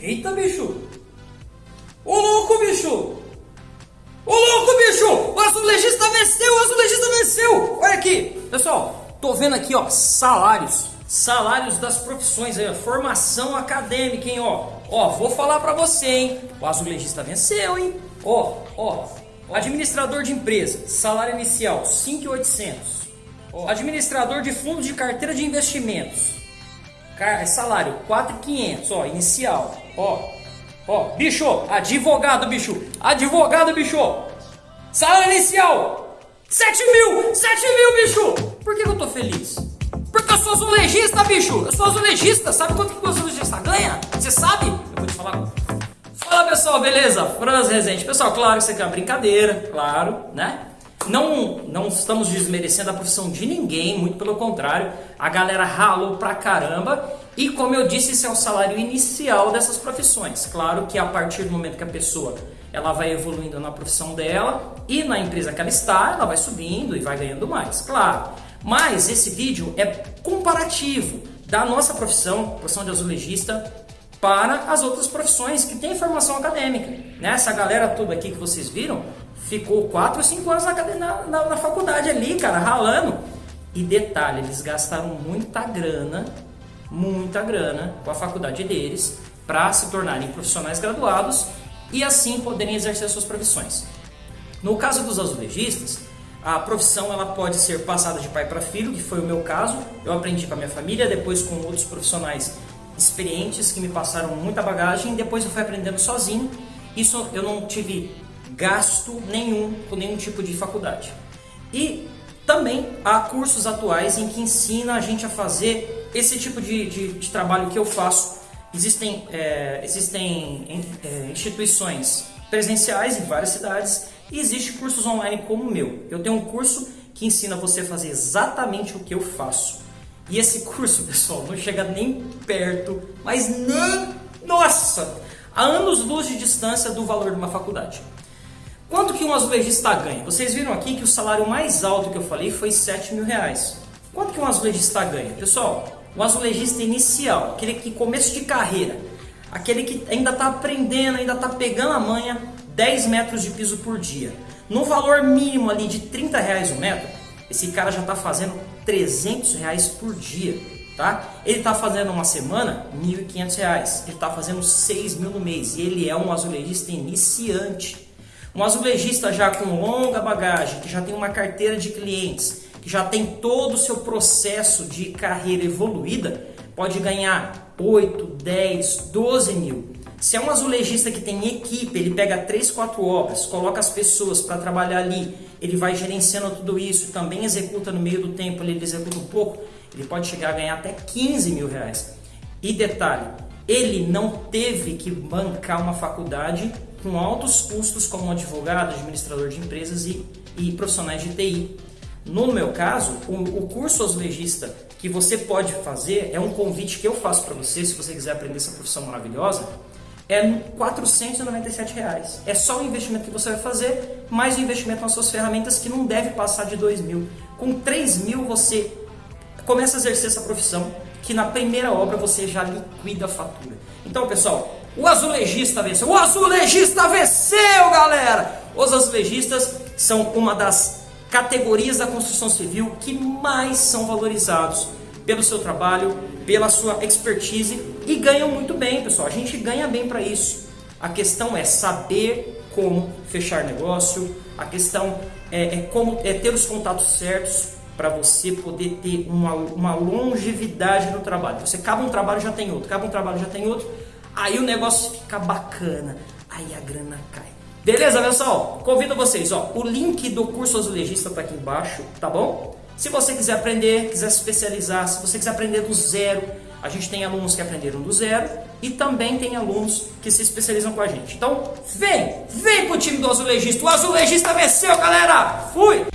Eita, bicho! Ô louco, bicho! Ô louco, bicho! O azulejista venceu! O azulejista venceu! Olha aqui! Pessoal, tô vendo aqui, ó, salários. Salários das profissões aí, ó, formação acadêmica, hein, ó. Ó, vou falar pra você, hein. O azulejista venceu, hein. Ó, ó. Administrador de empresa, salário inicial, 5.800. Administrador de fundos de carteira de investimentos, salário 4.500, ó, inicial. Ó, ó, bicho, advogado, bicho, advogado, bicho. Salário inicial, 7 mil, 7 mil, bicho. Por que eu tô feliz? Porque eu sou azulejista, bicho. Eu sou azulejista. Sabe quanto que o azulejista ganha? Você sabe? Eu vou te falar. Fala pessoal, beleza? Franz Rezende. Pessoal, claro que isso aqui é uma brincadeira, claro, né? Não, não estamos desmerecendo a profissão de ninguém, muito pelo contrário. A galera ralou pra caramba. E como eu disse, esse é o salário inicial dessas profissões. Claro que a partir do momento que a pessoa ela vai evoluindo na profissão dela e na empresa que ela está, ela vai subindo e vai ganhando mais, claro. Mas esse vídeo é comparativo da nossa profissão, profissão de azulejista, para as outras profissões que têm formação acadêmica. Né? Essa galera toda aqui que vocês viram ficou 4 ou 5 anos na, na, na faculdade ali, cara, ralando. E detalhe, eles gastaram muita grana, muita grana com a faculdade deles para se tornarem profissionais graduados e assim poderem exercer suas profissões. No caso dos azulejistas, a profissão ela pode ser passada de pai para filho, que foi o meu caso. Eu aprendi com a minha família, depois com outros profissionais experientes que me passaram muita bagagem, depois eu fui aprendendo sozinho. Isso eu não tive gasto nenhum com nenhum tipo de faculdade. E também há cursos atuais em que ensina a gente a fazer esse tipo de, de, de trabalho que eu faço. Existem, é, existem é, instituições presenciais em várias cidades e existem cursos online como o meu. Eu tenho um curso que ensina você a fazer exatamente o que eu faço. E esse curso, pessoal, não chega nem perto, mas nem, nossa, a anos luz de distância do valor de uma faculdade. Quanto que um azulejista ganha? Vocês viram aqui que o salário mais alto que eu falei foi 7 mil reais. Quanto que um azulejista ganha? Pessoal, o azulejista inicial, aquele que começo de carreira, aquele que ainda está aprendendo, ainda está pegando a manha, 10 metros de piso por dia. No valor mínimo ali de 30 reais o metro, esse cara já está fazendo 300 reais por dia, tá? Ele está fazendo uma semana 1.500 reais, ele está fazendo 6 mil no mês e ele é um azulejista iniciante. Um azulejista já com longa bagagem, que já tem uma carteira de clientes, que já tem todo o seu processo de carreira evoluída, pode ganhar 8, 10, 12 mil. Se é um azulejista que tem equipe, ele pega 3, 4 obras, coloca as pessoas para trabalhar ali, ele vai gerenciando tudo isso, também executa no meio do tempo, ele executa um pouco, ele pode chegar a ganhar até 15 mil reais. E detalhe, ele não teve que bancar uma faculdade com altos custos como advogado, administrador de empresas e, e profissionais de TI. No meu caso, o, o curso azulejista que você pode fazer é um convite que eu faço para você, se você quiser aprender essa profissão maravilhosa, é 497 reais. É só o investimento que você vai fazer, mais o investimento nas suas ferramentas que não deve passar de 2 mil. Com 3 mil você começa a exercer essa profissão, que na primeira obra você já liquida a fatura. Então, pessoal, o azulejista venceu. O azulejista venceu, galera! Os azulejistas são uma das categorias da construção civil que mais são valorizados pelo seu trabalho, pela sua expertise e ganham muito bem, pessoal. A gente ganha bem para isso. A questão é saber como fechar negócio, a questão é, é como é ter os contatos certos para você poder ter uma, uma longevidade no trabalho. Você acaba um trabalho já tem outro, acaba um trabalho já tem outro, aí o negócio fica bacana, aí a grana cai. Beleza, pessoal? Convido vocês, ó, o link do curso azulejista está aqui embaixo, tá bom? Se você quiser aprender, quiser se especializar, se você quiser aprender do zero, a gente tem alunos que aprenderam do zero e também tem alunos que se especializam com a gente. Então, vem, vem pro time do azulejista. O azulejista venceu, galera! Fui!